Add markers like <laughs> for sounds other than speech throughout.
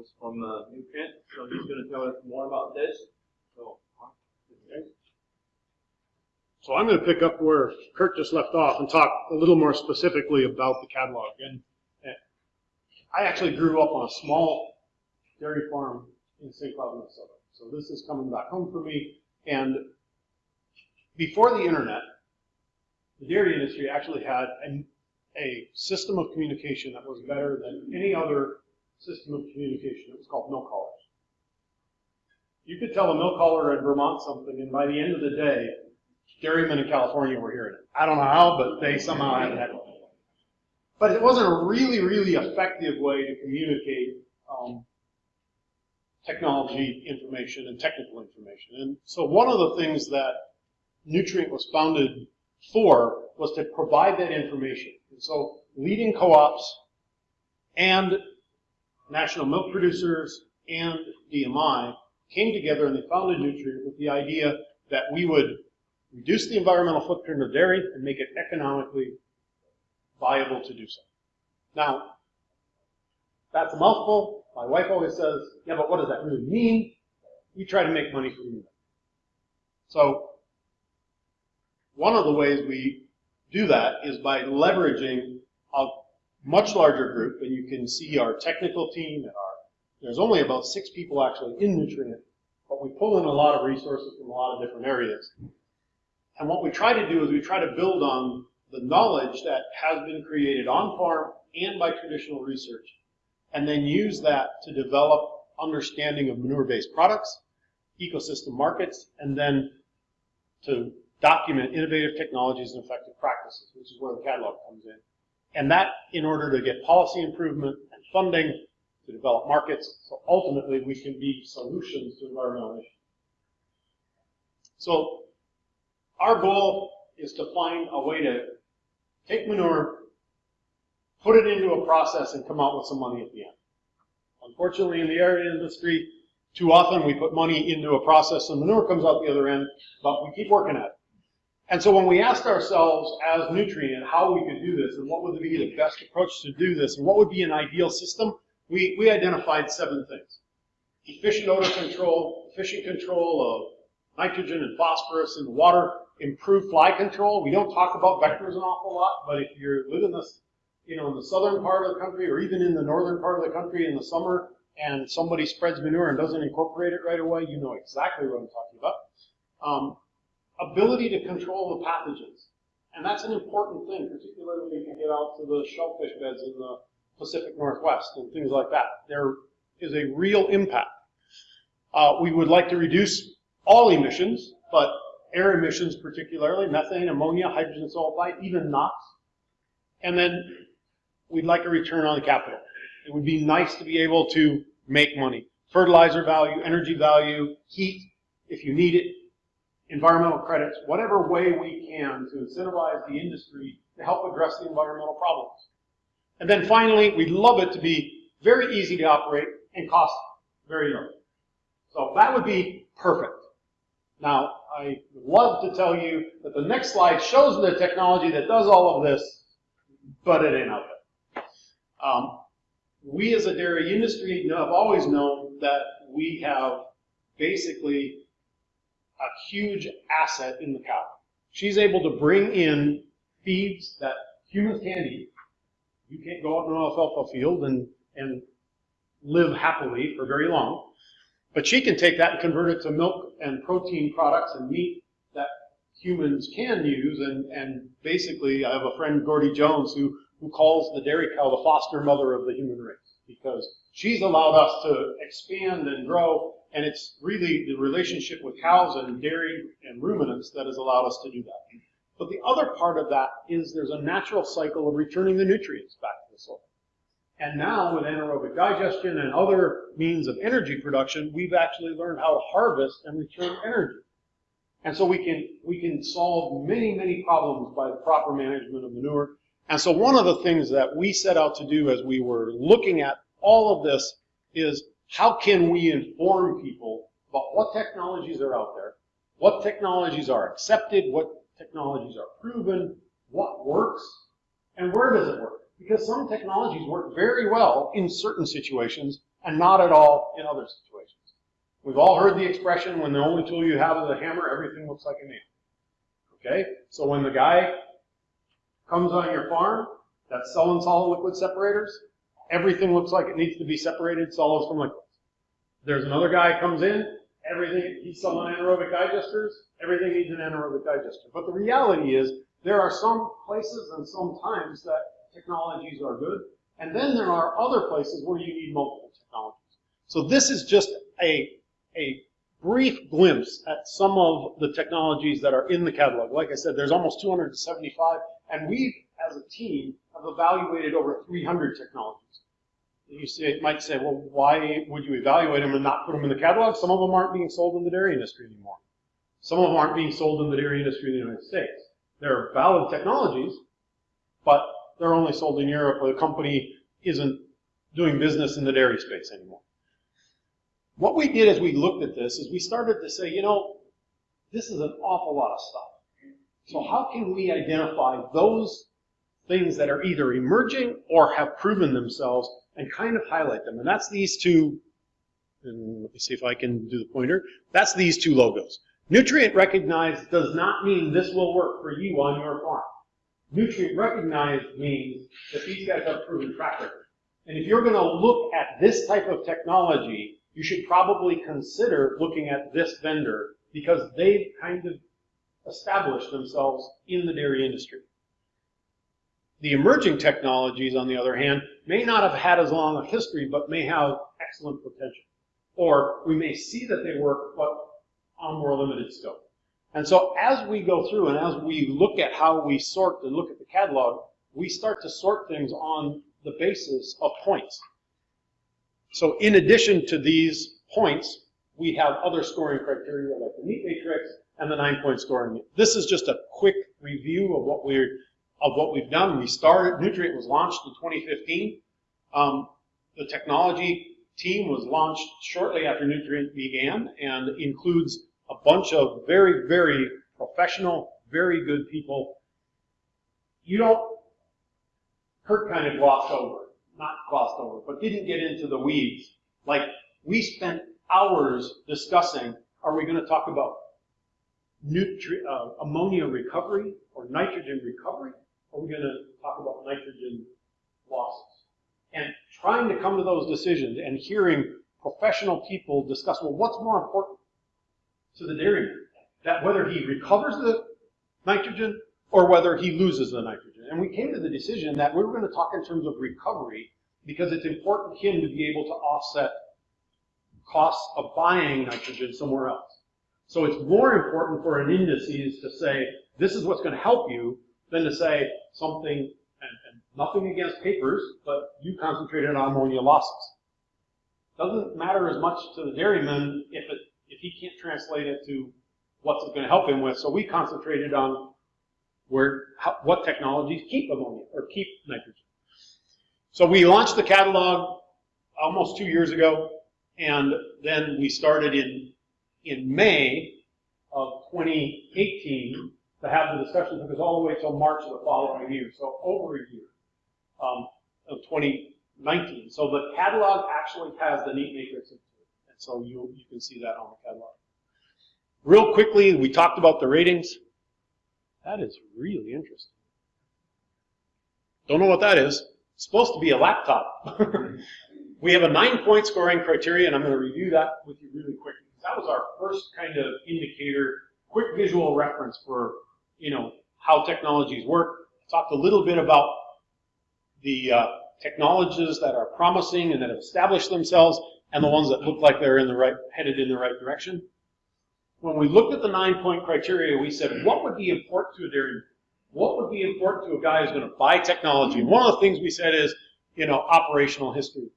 was from uh, the Newtrient, so he's gonna tell us more about this. So, okay. So I'm going to pick up where Kurt just left off and talk a little more specifically about the catalog. And and I actually grew up on a small dairy farm in St. Cloud, Minnesota. So this is coming back home for me. And before the internet, the dairy industry actually had a, a system of communication that was better than any other system of communication. It was called milk haulers. You could tell a milk hauler in Vermont something, and by the end of the day, dairymen in California were hearing it. I don't know how, but they somehow had that. But it wasn't a really, really effective way to communicate um, technology information and technical information. And so one of the things that Newtrient was founded for was to provide that information. And so leading co-ops and national milk producers and DMI came together and they founded Newtrient with the idea that we would reduce the environmental footprint of dairy and make it economically viable to do so. Now, that's a mouthful. My wife always says, yeah, but what does that really mean? We try to make money from you. So, one of the ways we do that is by leveraging much larger group, and you can see our technical team and our, there's only about six people actually in Newtrient, but we pull in a lot of resources from a lot of different areas. And what we try to do is we try to build on the knowledge that has been created on farm and by traditional research, and then use that to develop understanding of manure-based products, ecosystem markets, and then to document innovative technologies and effective practices, which is where the catalog comes in. And that in order to get policy improvement and funding to develop markets, so ultimately we can be solutions to environmental issues. So our goal is to find a way to take manure, put it into a process, and come out with some money at the end. Unfortunately, in the area industry, too often we put money into a process and manure comes out the other end, but we keep working at it. And so when we asked ourselves as Newtrient how we could do this and what would be the best approach to do this and what would be an ideal system, we, we identified seven things. Efficient odor control, efficient control of nitrogen and phosphorus in the water, improved fly control. We don't talk about vectors an awful lot, but if you're living this, you know, in the southern part of the country or even in the northern part of the country in the summer and somebody spreads manure and doesn't incorporate it right away, you know exactly what I'm talking about. Um, ability to control the pathogens. And that's an important thing, particularly when you get out to the shellfish beds in the Pacific Northwest and things like that. There is a real impact. Uh, we would like to reduce all emissions, but air emissions particularly, methane, ammonia, hydrogen sulfide, even NOx. And then we'd like a return on the capital. It would be nice to be able to make money. Fertilizer value, energy value, heat, if you need it, environmental credits, whatever way we can to incentivize the industry to help address the environmental problems. And then finally, we'd love it to be very easy to operate and cost very low. So that would be perfect. Now, I love to tell you that the next slide shows the technology that does all of this, but it ain't out there. Um, we as a dairy industry have always known that we have basically a huge asset in the cow. She's able to bring in feeds that humans can't eat. You can't go out in an alfalfa field and, and live happily for very long. But she can take that and convert it to milk and protein products and meat that humans can use. And, and basically, I have a friend, Gordy Jones, who, who calls the dairy cow the foster mother of the human race because she's allowed us to expand and grow and it's really the relationship with cows and dairy and ruminants that has allowed us to do that. But the other part of that is there's a natural cycle of returning the nutrients back to the soil. And now with anaerobic digestion and other means of energy production, we've actually learned how to harvest and return energy. And so we can, we can solve many, many problems by the proper management of manure. And so one of the things that we set out to do as we were looking at all of this is how can we inform people about what technologies are out there, what technologies are accepted, what technologies are proven, what works, and where does it work? Because some technologies work very well in certain situations, and not at all in other situations. We've all heard the expression, when the only tool you have is a hammer, everything looks like a nail. Okay? So when the guy comes on your farm that's selling solid liquid separators, everything looks like it needs to be separated, solids from liquids. There's another guy comes in, everything, he's selling anaerobic digesters, everything needs an anaerobic digester. But the reality is, there are some places and some times that technologies are good, and then there are other places where you need multiple technologies. So this is just a, a brief glimpse at some of the technologies that are in the catalog. Like I said, there's almost 275, and we, as a team, have evaluated over 300 technologies. You say, might say, well, why would you evaluate them and not put them in the catalog? Some of them aren't being sold in the dairy industry anymore. Some of them aren't being sold in the dairy industry in the United States. They're valid technologies, but they're only sold in Europe where the company isn't doing business in the dairy space anymore. What we did as we looked at this is we started to say, you know, this is an awful lot of stuff. So how can we identify those things that are either emerging or have proven themselves and kind of highlight them? And that's these two, and let me see if I can do the pointer. That's these two logos. Newtrient recognized does not mean this will work for you on your farm. Newtrient recognized means that these guys have proven track record. And if you're going to look at this type of technology, you should probably consider looking at this vendor because they've kind of established themselves in the dairy industry. The emerging technologies, on the other hand, may not have had as long a history, but may have excellent potential. Or we may see that they work, but on more limited scope. And so as we go through and as we look at how we sort and look at the catalog, we start to sort things on the basis of points. So in addition to these points, we have other scoring criteria like the neat matrix and the nine-point scoring. This is just a quick review of what we're of what we've done. We started, Newtrient was launched in 2015. Um, the technology team was launched shortly after Newtrient began and includes a bunch of very, very professional, very good people. You don't, Kurt kind of glossed over, not glossed over, but didn't get into the weeds. Like, we spent hours discussing, are we going to talk about nutri- uh, ammonia recovery or nitrogen recovery? Or are we going to talk about nitrogen losses? And trying to come to those decisions and hearing professional people discuss, well, what's more important to the dairyman? That whether he recovers the nitrogen or whether he loses the nitrogen. And we came to the decision that we were going to talk in terms of recovery because it's important for him to be able to offset costs of buying nitrogen somewhere else. So it's more important for an indices to say, this is what's going to help you, than to say something, and, and nothing against papers, but you concentrated on ammonia losses. Doesn't matter as much to the dairyman if it if he can't translate it to what's it going to help him with. So we concentrated on where how, what technologies keep ammonia or keep nitrogen. So we launched the catalog almost two years ago, and then we started in in May of 2018 to have the discussion. Took us all the way till March of the following year, so over a year um, of 2019. So the catalog actually has the neat matrix into it, and so you, you can see that on the catalog. Real quickly, we talked about the ratings. That is really interesting. Don't know what that is. It's supposed to be a laptop. <laughs> we have a nine-point scoring criteria, and I'm going to review that with you really quickly. That was our first kind of indicator, quick visual reference for, you know, how technologies work. Talked a little bit about the uh, technologies that are promising and that have established themselves, and the ones that look like they're in the right, headed in the right direction. When we looked at the nine-point criteria, we said, what would be important to a? What would be important to a guy who's going to buy technology? And one of the things we said is, you know, operational history.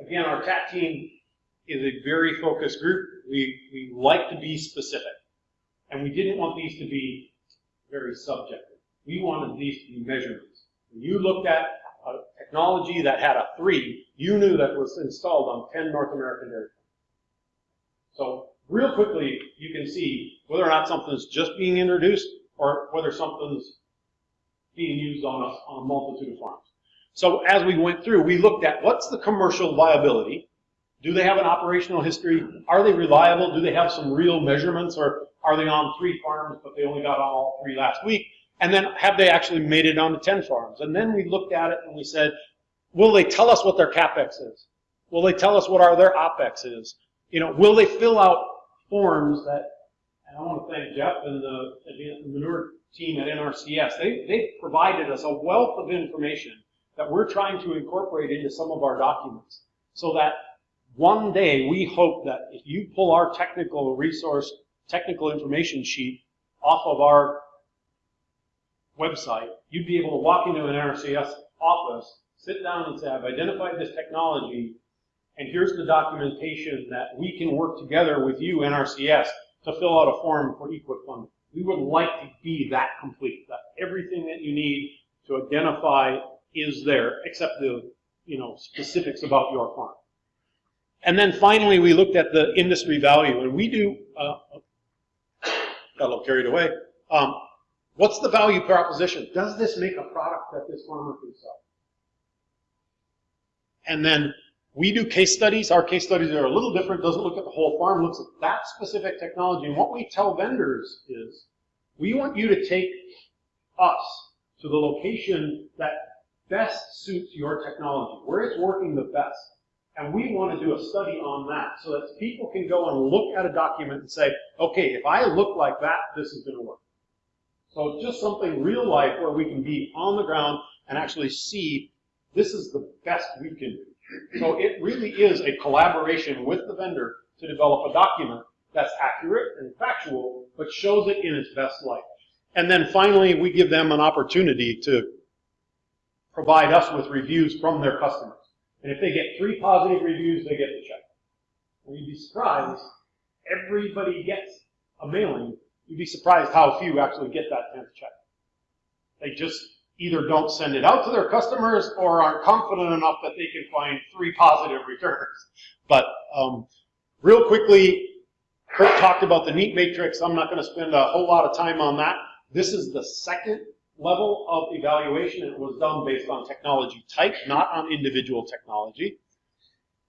Again, our TAT team is a very focused group. We, we like to be specific. And we didn't want these to be very subjective. We wanted these to be measurements. When you looked at a technology that had a three, you knew that was installed on 10 North American dairy farms. So real quickly, you can see whether or not something's just being introduced or whether something's being used on a, on a multitude of farms. So as we went through, we looked at what's the commercial viability, Do they have an operational history? Are they reliable? Do they have some real measurements? Or are they on three farms, but they only got on all three last week? And then have they actually made it onto 10 farms? And then we looked at it and we said, will they tell us what their CapEx is? Will they tell us what our, their OpEx is? You know, will they fill out forms that, and I want to thank Jeff and the, the manure team at NRCS. They, they provided us a wealth of information that we're trying to incorporate into some of our documents so that one day we hope that if you pull our technical resource, technical information sheet off of our website, you'd be able to walk into an NRCS office, sit down and say, I've identified this technology, and here's the documentation that we can work together with you, NRCS, to fill out a form for EQIP funding. We would like to be that complete, that everything that you need to identify is there, except the you know specifics about your farm. And then finally, we looked at the industry value, and we do, uh, got a little carried away. Um, what's the value proposition? Does this make a product that this farmer can sell? And then we do case studies. Our case studies are a little different, doesn't look at the whole farm, looks at that specific technology. And what we tell vendors is, we want you to take us to the location that best suits your technology, where it's working the best. And we want to do a study on that so that people can go and look at a document and say, okay, if I look like that, this is going to work. So just something real life where we can be on the ground and actually see this is the best we can do. So it really is a collaboration with the vendor to develop a document that's accurate and factual, but shows it in its best light. And then finally, we give them an opportunity to provide us with reviews from their customers. And if they get three positive reviews, they get the check. And you'd be surprised, everybody gets a mailing. You'd be surprised how few actually get that 10th check. They just either don't send it out to their customers or aren't confident enough that they can find three positive returns. But um, real quickly, Kurt talked about the NEAT matrix. I'm not going to spend a whole lot of time on that. This is the second level of evaluation. It was done based on technology type, not on individual technology.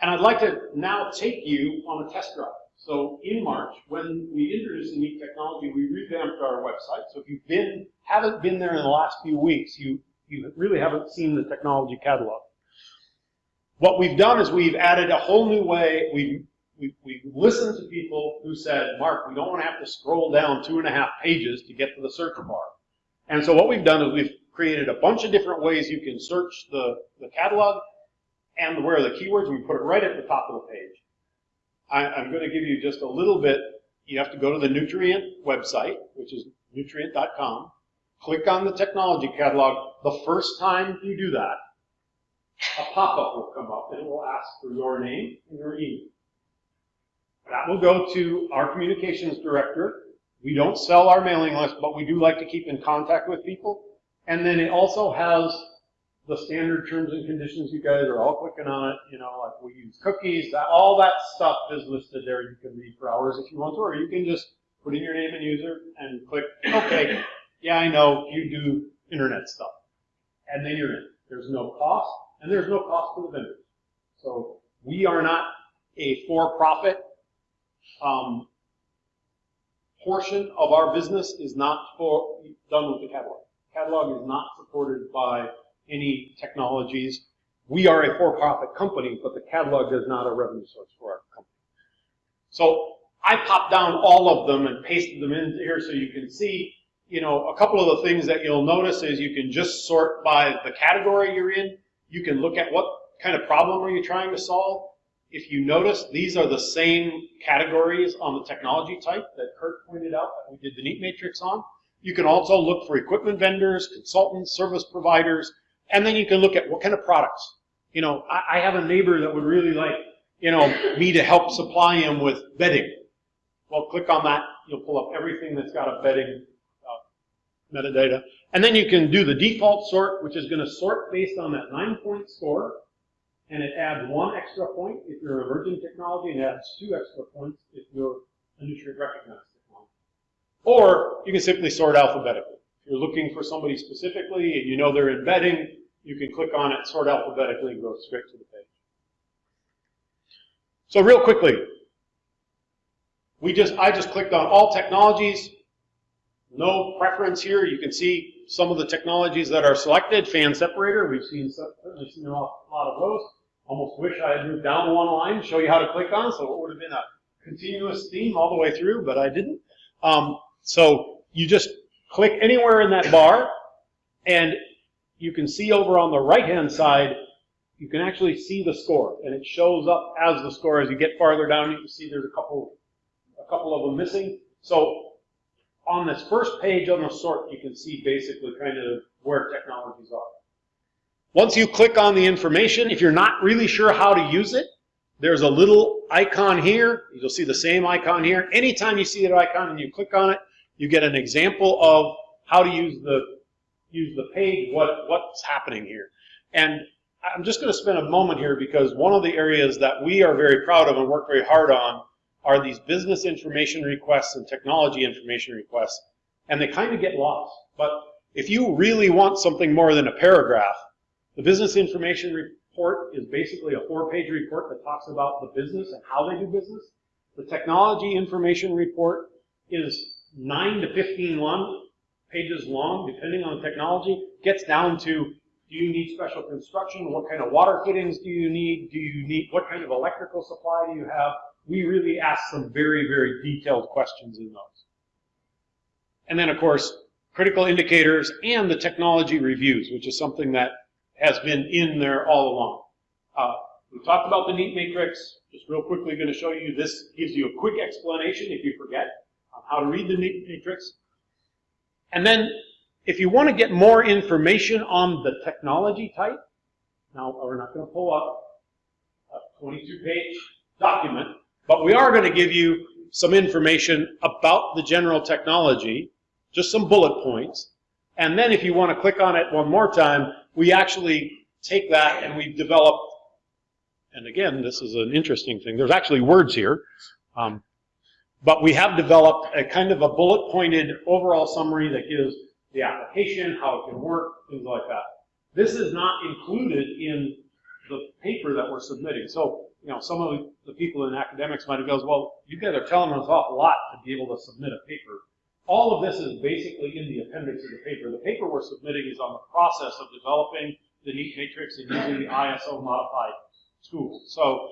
And I'd like to now take you on a test drive. So in March, when we introduced the new technology, we revamped our website. So if you've been, haven't been there in the last few weeks, you, you really haven't seen the technology catalog. What we've done is we've added a whole new way. We've, we've, we've listened to people who said, Mark, we don't want to have to scroll down two and a half pages to get to the search bar. And so what we've done is we've created a bunch of different ways you can search the, the catalog and where are the keywords, and we put it right at the top of the page. I, I'm going to give you just a little bit. You have to go to the Newtrient website, which is newtrient.com. Click on the technology catalog. The first time you do that, a pop-up will come up and it will ask for your name and your email. That will go to our communications director. We don't sell our mailing list, but we do like to keep in contact with people. And then it also has the standard terms and conditions. You guys are all clicking on it. You know, like we use cookies. That all that stuff is listed there. You can read for hours if you want to, or you can just put in your name and user and click OK. Yeah, I know you do internet stuff, and then you're in. There's no cost, and there's no cost to the vendors. So we are not a for-profit. Um, portion of our business is not for, done with the catalog. Catalog is not supported by any technologies. We are a for-profit company, but the catalog is not a revenue source for our company. So I popped down all of them and pasted them in here so you can see, you know, a couple of the things that you'll notice is you can just sort by the category you're in. You can look at what kind of problem are you trying to solve. If you notice, these are the same categories on the technology type that Kurt pointed out that we did the NEAT matrix on. You can also look for equipment vendors, consultants, service providers, and then you can look at what kind of products. You know, I, I have a neighbor that would really like, you know, me to help supply him with bedding. Well, click on that. You'll pull up everything that's got a bedding uh, metadata. And then you can do the default sort, which is going to sort based on that nine-point score and it adds one extra point if you're an emerging technology, and adds two extra points if you're a Newtrient recognized technology. Or you can simply sort alphabetically. If you're looking for somebody specifically and you know they're embedding, you can click on it, sort alphabetically, and go straight to the page. So real quickly, we just, I just clicked on all technologies. No preference here. You can see some of the technologies that are selected. Fan separator, we've seen, certainly seen a lot of those. Almost wish I had moved down one line, to show you how to click on, so it would have been a continuous theme all the way through, but I didn't. Um, so you just click anywhere in that bar, and you can see over on the right-hand side, you can actually see the score, and it shows up as the score. As you get farther down, you can see there's a couple, a couple of them missing. So on this first page on the sort, you can see basically kind of where technologies are. Once you click on the information, if you're not really sure how to use it, there's a little icon here. You'll see the same icon here. Anytime you see that icon and you click on it, you get an example of how to use the use the page, what, what's happening here. And I'm just going to spend a moment here because one of the areas that we are very proud of and work very hard on are these business information requests and technology information requests. And they kind of get lost. But if you really want something more than a paragraph, the business information report is basically a four-page report that talks about the business and how they do business. The technology information report is nine to 15 long, pages long, depending on the technology. Gets down to, do you need special construction? What kind of water fittings do you need? Do you need, what kind of electrical supply do you have? We really ask some very, very detailed questions in those. And then, of course, critical indicators and the technology reviews, which is something that has been in there all along. Uh, we talked about the NEAT matrix. Just real quickly going to show you, this gives you a quick explanation if you forget on how to read the NEAT matrix. And then, if you want to get more information on the technology type, now we're not going to pull up a 22-page document, but we are going to give you some information about the general technology, just some bullet points. And then if you want to click on it one more time, we actually take that and we've developed, and again, this is an interesting thing. There's actually words here. Um, but we have developed a kind of a bullet pointed overall summary that gives the application, how it can work, things like that. This is not included in the paper that we're submitting. So, you know, some of the people in academics might have goes, well, you guys are telling us an awful lot to be able to submit a paper. All of this is basically in the appendix of the paper. The paper we're submitting is on the process of developing the NEAT matrix and using the ISO modified tool. So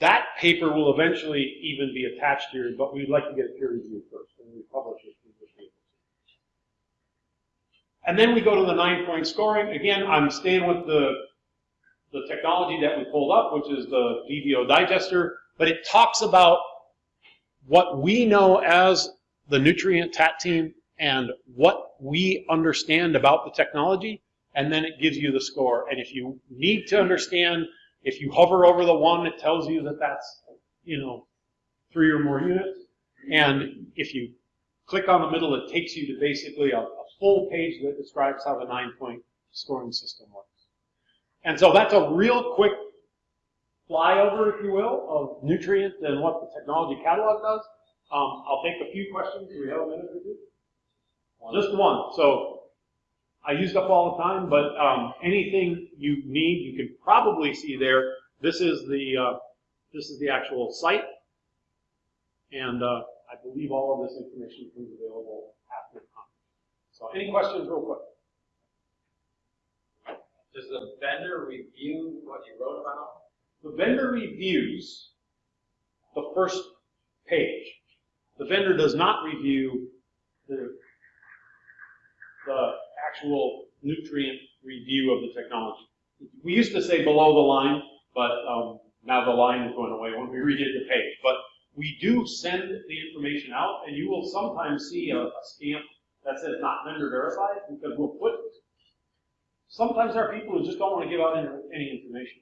that paper will eventually even be attached here, but we'd like to get it peer reviewed first, and we publish it. And then we go to the nine-point scoring. Again, I'm staying with the, the technology that we pulled up, which is the DVO digester, but it talks about what we know as the Newtrient TAT team and what we understand about the technology, and then it gives you the score. And if you need to understand if you hover over the one, it tells you that that's, you know, three or more units. And if you click on the middle, it takes you to basically a, a full page that describes how the nine-point scoring system works. And so that's a real quick flyover, if you will, of Newtrient and what the technology catalog does. Um, I'll take a few questions. Do we have a minute or two? Just one. So I used up all the time, but um, anything you need, you can probably see there. This is the uh, this is the actual site, and uh, I believe all of this information is available after the conference. So, any questions, real quick? Does the vendor review what you wrote about? The vendor reviews the first page. The vendor does not review the the actual Newtrient review of the technology. We used to say below the line, but um, now the line is going away when we redid the page. But we do send the information out, and you will sometimes see a, a stamp that says not vendor verified because we'll put. Sometimes there are people who just don't want to give out any information.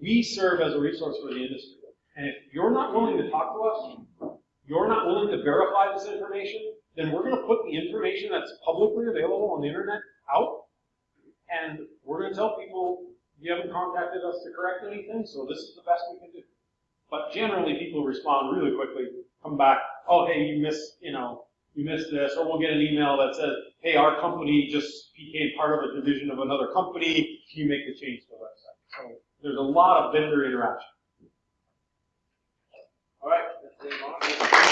We serve as a resource for the industry, and if you're not willing to talk to us, you're not willing to verify this information, then we're going to put the information that's publicly available on the internet out, and we're going to tell people you haven't contacted us to correct anything, so this is the best we can do. But generally, people respond really quickly, come back, oh, hey, you missed, you know, you missed this, or we'll get an email that says, hey, our company just became part of a division of another company, can you make the change to the website? So there's a lot of vendor interaction. Dave Obrigado.